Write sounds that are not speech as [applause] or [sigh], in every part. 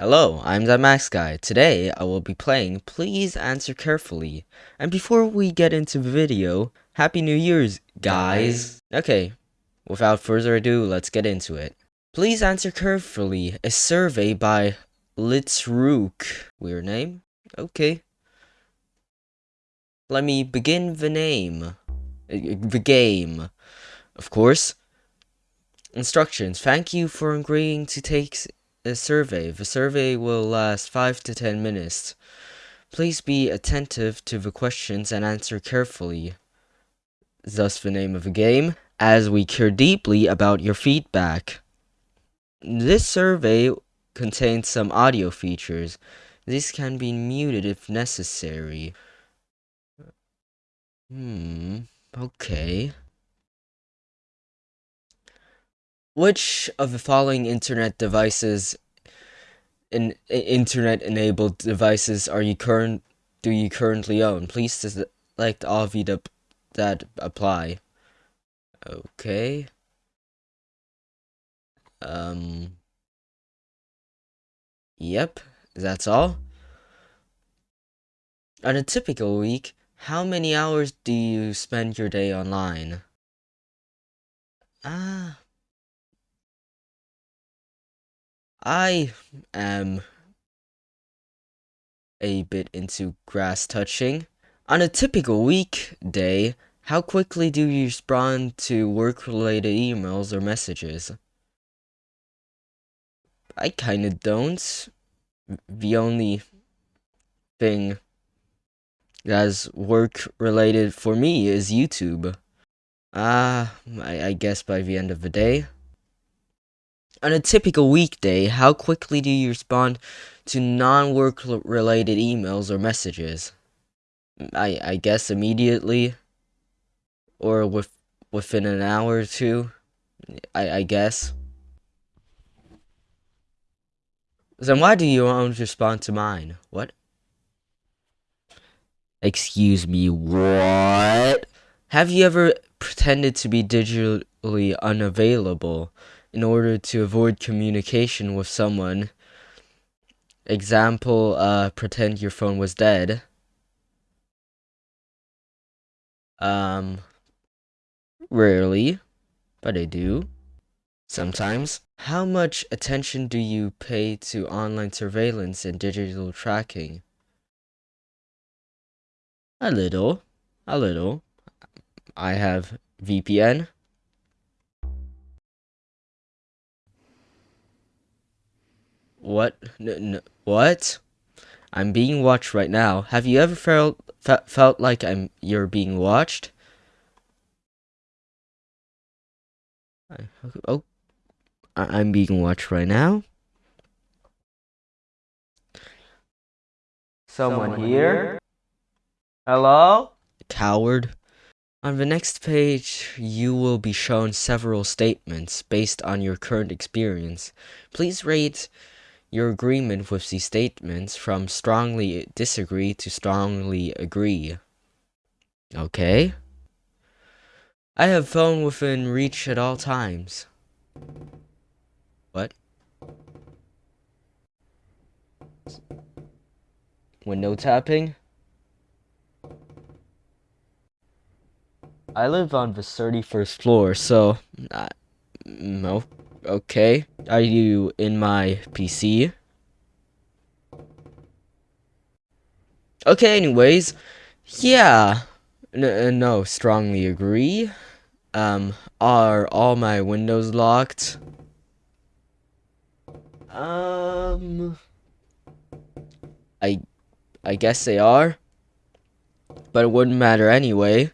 Hello, I'm the Max Guy. Today I will be playing Please Answer Carefully. And before we get into the video, Happy New Year's, guys. Okay, without further ado, let's get into it. Please Answer Carefully, a survey by Litzrook. Weird name? Okay. Let me begin the name. Uh, The game. Of course. Instructions. Thank you for agreeing to take a survey. The survey will last 5 to 10 minutes. Please be attentive to the questions and answer carefully. Thus the name of the game, as we care deeply about your feedback. This survey contains some audio features. These can be muted if necessary. Hmm, okay. Which of the following internet devices in internet enabled devices are you current do you currently own? Please select all of the that apply. Okay. Um Yep, that's all. On a typical week, how many hours do you spend your day online? Ah, I am a bit into grass touching. On a typical weekday, how quickly do you respond to work related emails or messages? I kinda don't. The only thing that's work related for me is YouTube. Ah, I, I guess by the end of the day. On a typical weekday, how quickly do you respond to non-work related emails or messages? Mm, I I guess immediately, or with within an hour or two. I I guess. Then why do you won't respond to mine? What? Excuse me, what? Have you ever pretended to be digitally unavailable in order to avoid communication with someone? Example, uh, pretend your phone was dead. Um, rarely, but I do. Sometimes. How much attention do you pay to online surveillance and digital tracking? A little. A little. I have VPN. What? N- what? I'm being watched right now. Have you ever felt fe- felt like I'm you're being watched? I, oh, I- I'm being watched right now. Someone here? Hello? Coward. On the next page, you will be shown several statements based on your current experience. Please rate your agreement with these statements from strongly disagree to strongly agree. Okay? I have phone within reach at all times. What? Window tapping? I live on the 31st floor, so. Uh, no. Okay. Are you in my PC? Okay, anyways. Yeah. N- uh, no, strongly agree. Um, are all my windows locked? Um. I. I guess they are. But it wouldn't matter anyway.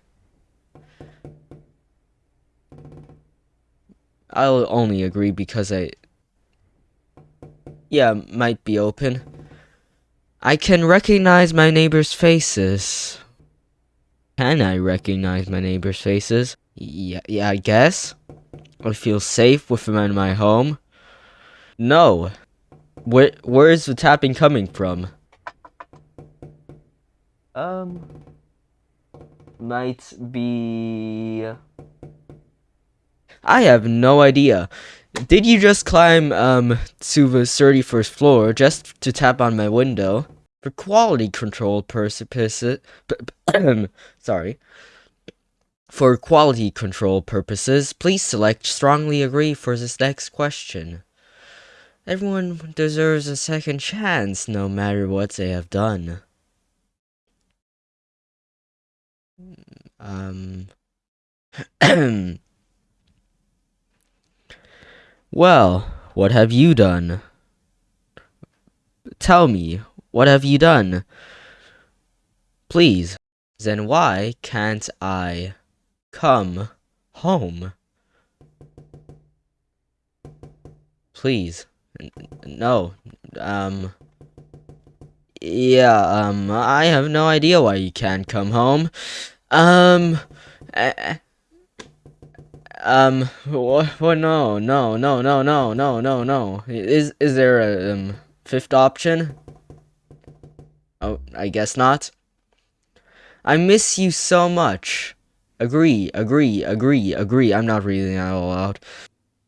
I'll only agree because I. Yeah, might be open. I can recognize my neighbors' faces. Can I recognize my neighbors' faces? Yeah, yeah, I guess. I feel safe with them in my home. No. Where, where is the tapping coming from? Um. Might be. I have no idea. Did you just climb um to the 31st floor just to tap on my window? For quality control purposes, [coughs] sorry. For quality control purposes, please select strongly agree for this next question. Everyone deserves a second chance no matter what they have done. Um [coughs] [coughs] Well, what have you done? Tell me, what have you done? Please. Then why can't I come home? Please. No. Um. Yeah, um, I have no idea why you can't come home. Um. Um, what, what, no, no, no, no, no, no, no, no. Is, is there a, um, fifth option? Oh, I guess not. I miss you so much. Agree, agree, agree, agree. I'm not reading that all out.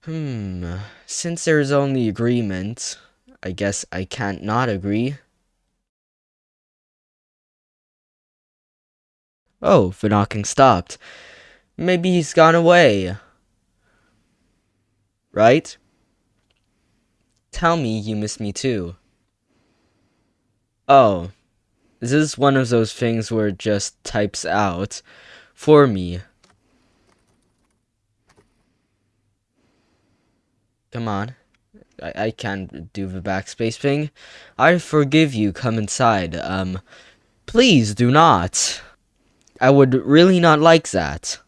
Hmm, since there's only agreement, I guess I can't not agree. Oh, the knocking stopped. Maybe he's gone away right? Tell me you miss me too. Oh, this is one of those things where it just types out for me. Come on. I, I can't do the backspace thing. I forgive you, come inside. Um, please do not. I would really not like that.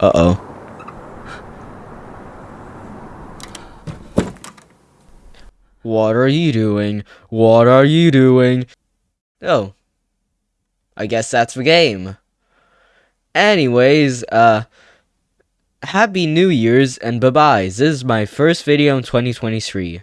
Uh-oh. What are you doing? What are you doing? Oh. I guess that's the game. Anyways, uh, Happy New Year's and bye-bye. This is my first video in 2023.